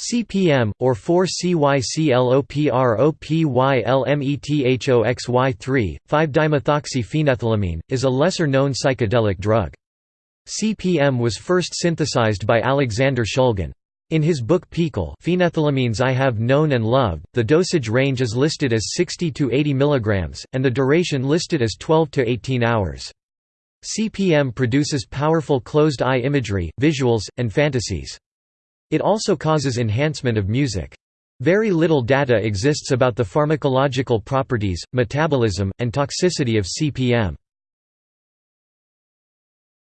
CPM, or 4-CYCLOPROPYLMETHOXY3, 5-dimethoxyphenethylamine, is a lesser-known psychedelic drug. CPM was first synthesized by Alexander Shulgin. In his book PiHKAL Phenethylamines I Have Known and Loved, the dosage range is listed as 60 to 80 mg, and the duration listed as 12 to 18 hours. CPM produces powerful closed-eye imagery, visuals, and fantasies. It also causes enhancement of music. Very little data exists about the pharmacological properties, metabolism, and toxicity of CPM.